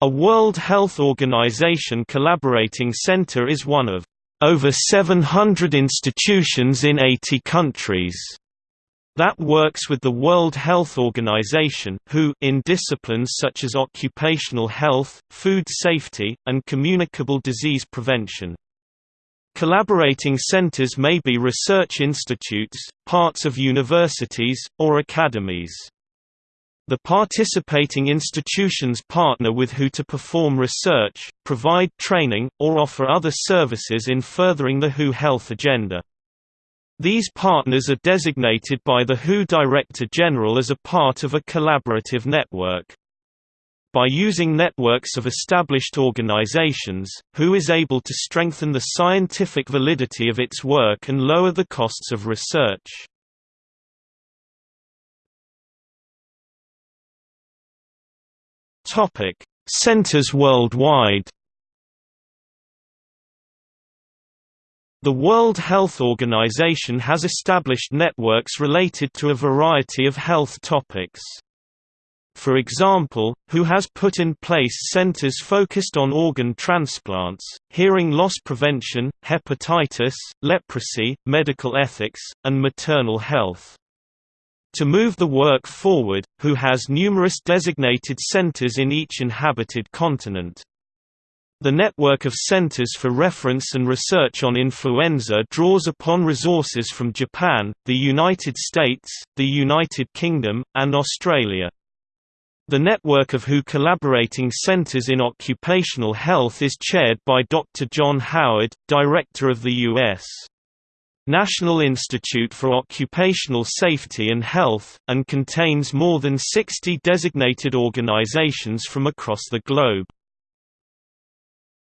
A World Health Organization collaborating center is one of over 700 institutions in 80 countries that works with the World Health Organization WHO in disciplines such as occupational health, food safety, and communicable disease prevention. Collaborating centers may be research institutes, parts of universities, or academies. The participating institutions partner with WHO to perform research, provide training, or offer other services in furthering the WHO health agenda. These partners are designated by the WHO Director General as a part of a collaborative network. By using networks of established organizations, WHO is able to strengthen the scientific validity of its work and lower the costs of research. Centers worldwide The World Health Organization has established networks related to a variety of health topics. For example, WHO has put in place centers focused on organ transplants, hearing loss prevention, hepatitis, leprosy, medical ethics, and maternal health. To move the work forward, WHO has numerous designated centers in each inhabited continent. The network of centers for reference and research on influenza draws upon resources from Japan, the United States, the United Kingdom, and Australia. The network of WHO collaborating centers in occupational health is chaired by Dr. John Howard, Director of the U.S. National Institute for Occupational Safety and Health, and contains more than 60 designated organizations from across the globe.